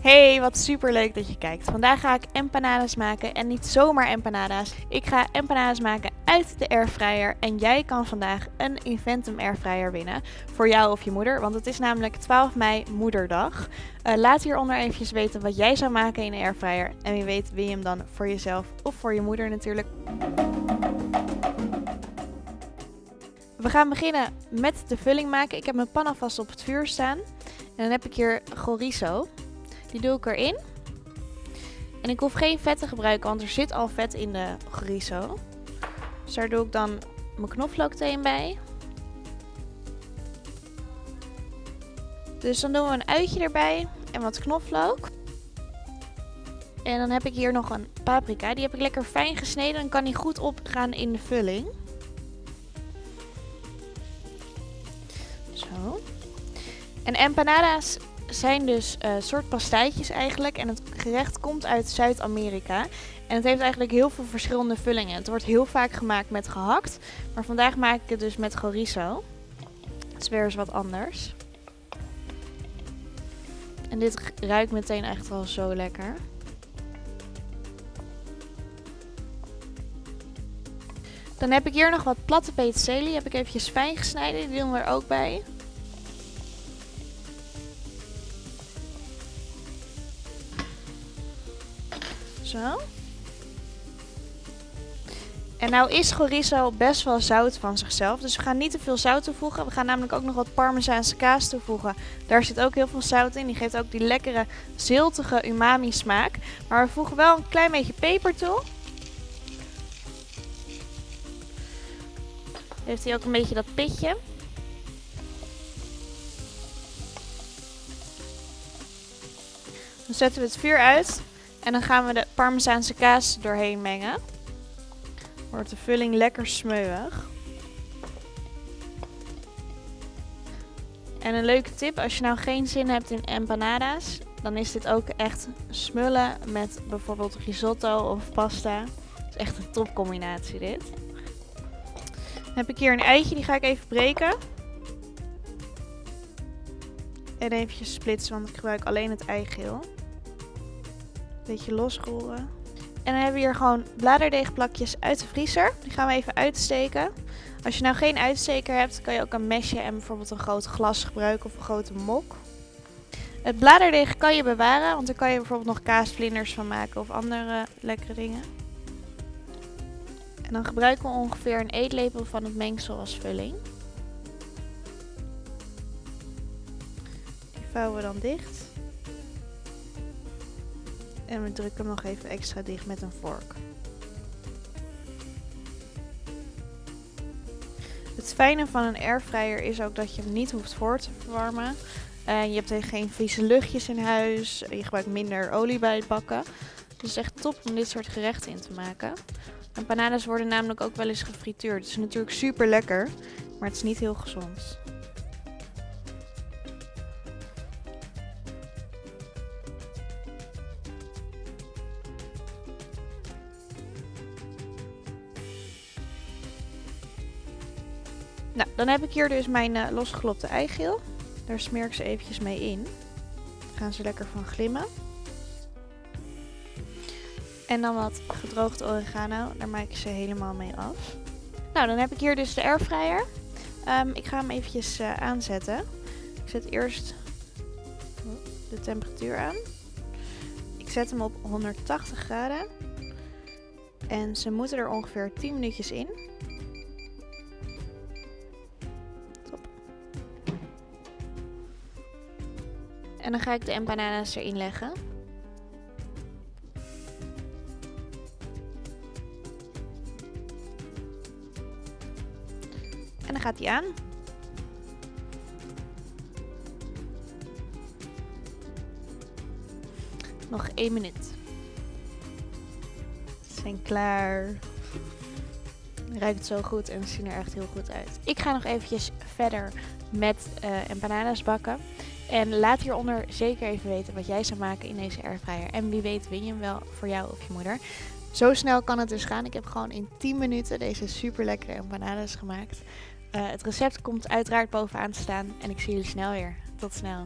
Hey, wat super leuk dat je kijkt. Vandaag ga ik empanadas maken en niet zomaar empanadas. Ik ga empanadas maken uit de airfryer en jij kan vandaag een Inventum airfryer winnen voor jou of je moeder, want het is namelijk 12 mei moederdag. Uh, laat hieronder eventjes weten wat jij zou maken in de airfryer en wie weet win je hem dan voor jezelf of voor je moeder natuurlijk. We gaan beginnen met de vulling maken. Ik heb mijn pan alvast op het vuur staan. En dan heb ik hier chorizo. Die doe ik erin. En ik hoef geen vet te gebruiken, want er zit al vet in de chorizo. Dus daar doe ik dan mijn knoflookteen bij. Dus dan doen we een uitje erbij en wat knoflook. En dan heb ik hier nog een paprika. Die heb ik lekker fijn gesneden. Dan kan die goed opgaan in de vulling. Zo. En empanadas zijn dus uh, soort pastijtjes eigenlijk. En het gerecht komt uit Zuid-Amerika. En het heeft eigenlijk heel veel verschillende vullingen. Het wordt heel vaak gemaakt met gehakt. Maar vandaag maak ik het dus met chorizo. Het is weer eens wat anders. En dit ruikt meteen echt wel zo lekker. Dan heb ik hier nog wat platte peterselie. Heb ik eventjes fijn gesneden. Die doen we er ook bij. Zo. En nou is chorizo best wel zout van zichzelf. Dus we gaan niet te veel zout toevoegen. We gaan namelijk ook nog wat parmezaanse kaas toevoegen. Daar zit ook heel veel zout in. Die geeft ook die lekkere ziltige umami smaak. Maar we voegen wel een klein beetje peper toe. Heeft hij ook een beetje dat pitje. Dan zetten we het vuur uit. En dan gaan we de parmezaanse kaas doorheen mengen. Wordt de vulling lekker smeuig. En een leuke tip, als je nou geen zin hebt in empanadas, dan is dit ook echt smullen met bijvoorbeeld risotto of pasta. Is echt een topcombinatie dit. Dan heb ik hier een eitje, die ga ik even breken. En eventjes splitsen, want ik gebruik alleen het eigeel. Beetje losrollen. En dan hebben we hier gewoon bladerdeegplakjes uit de vriezer. Die gaan we even uitsteken. Als je nou geen uitsteker hebt, kan je ook een mesje en bijvoorbeeld een groot glas gebruiken of een grote mok. Het bladerdeeg kan je bewaren, want daar kan je bijvoorbeeld nog kaasvlinders van maken of andere lekkere dingen. En dan gebruiken we ongeveer een eetlepel van het mengsel als vulling. Die vouwen we dan dicht. En we drukken hem nog even extra dicht met een vork. Het fijne van een airfryer is ook dat je hem niet hoeft voor te verwarmen. Uh, je hebt geen vieze luchtjes in huis. Je gebruikt minder olie bij het bakken. Dus echt top om dit soort gerechten in te maken. Empanadas worden namelijk ook wel eens gefrituurd. Het is natuurlijk super lekker, maar het is niet heel gezond. Nou, dan heb ik hier dus mijn uh, losgeklopte eigeel. Daar smeer ik ze eventjes mee in. Dan gaan ze lekker van glimmen. En dan wat gedroogd oregano. Daar maak ik ze helemaal mee af. Nou, dan heb ik hier dus de airfryer. Um, ik ga hem eventjes uh, aanzetten. Ik zet eerst de temperatuur aan. Ik zet hem op 180 graden. En ze moeten er ongeveer 10 minuutjes in. En dan ga ik de empanadas erin leggen. En dan gaat hij aan. Nog één minuut. Ze zijn klaar. Ruikt zo goed en zien er echt heel goed uit. Ik ga nog eventjes verder met uh, empanadas bakken. En laat hieronder zeker even weten wat jij zou maken in deze airfryer. En wie weet win je hem wel voor jou of je moeder. Zo snel kan het dus gaan. Ik heb gewoon in 10 minuten deze super lekkere empanadas gemaakt. Uh, het recept komt uiteraard bovenaan te staan. En ik zie jullie snel weer. Tot snel.